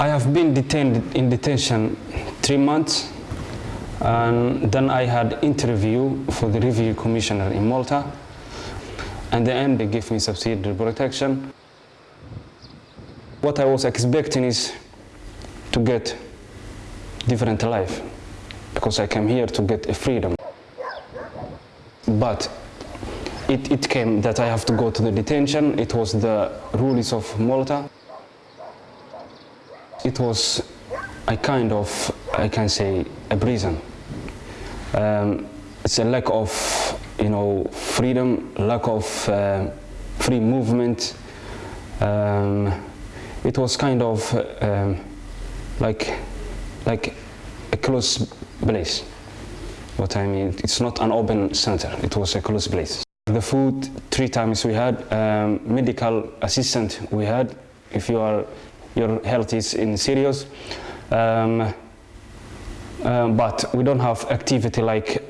I have been detained in detention three months and then I had interview for the review commissioner in Malta and then they gave me subsidiary protection. What I was expecting is to get different life because I came here to get a freedom. But it, it came that I have to go to the detention. It was the rules of Malta. It was a kind of, I can say, a prison. Um, it's a lack of, you know, freedom, lack of uh, free movement. Um, it was kind of um, like, like a closed place. What I mean, it's not an open center. It was a closed place. The food, three times we had, um, medical assistant we had, if you are, your health is in serious. Um, um, but we don't have activity like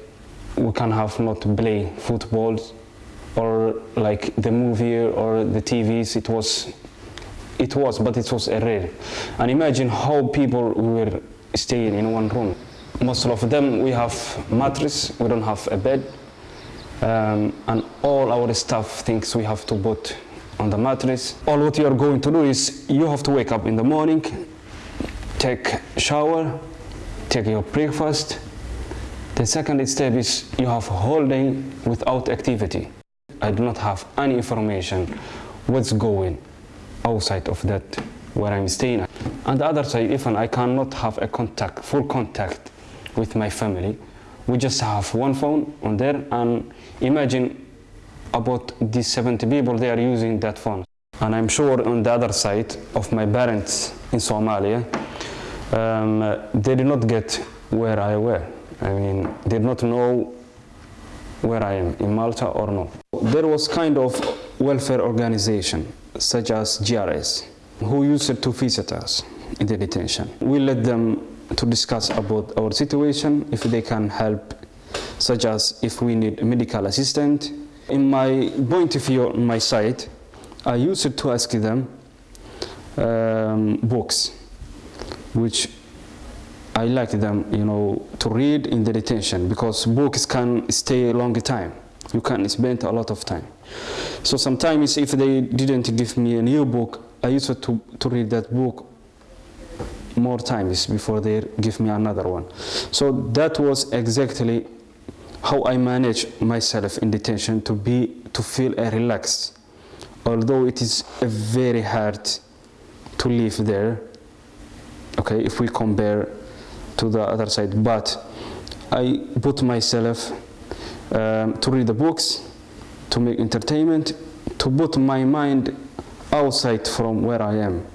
we can have not play football or like the movie or the TVs. It was, it was, but it was a rare. And imagine how people were staying in one room. Most of them we have mattress, we don't have a bed, um, and all our stuff things we have to put on the mattress. All what you are going to do is you have to wake up in the morning, take shower, take your breakfast. The second step is you have whole day without activity. I do not have any information what's going outside of that where I'm staying. On the other side, even I cannot have a contact, full contact with my family. We just have one phone on there and imagine about these 70 people, they are using that phone. And I'm sure on the other side of my parents in Somalia, um, they did not get where I were. I mean, they did not know where I am, in Malta or not. There was kind of welfare organization, such as JRS, who used to visit us in the detention. We let them to discuss about our situation, if they can help, such as if we need medical assistant. In my point of view on my side, I used to ask them um, books, which I like them, you know, to read in the detention because books can stay a long time. You can spend a lot of time. So sometimes if they didn't give me a new book, I used to, to read that book more times before they give me another one. So that was exactly how I manage myself in detention to be to feel relaxed. Although it is very hard to live there, okay, if we compare to the other side, but I put myself um, to read the books, to make entertainment, to put my mind outside from where I am.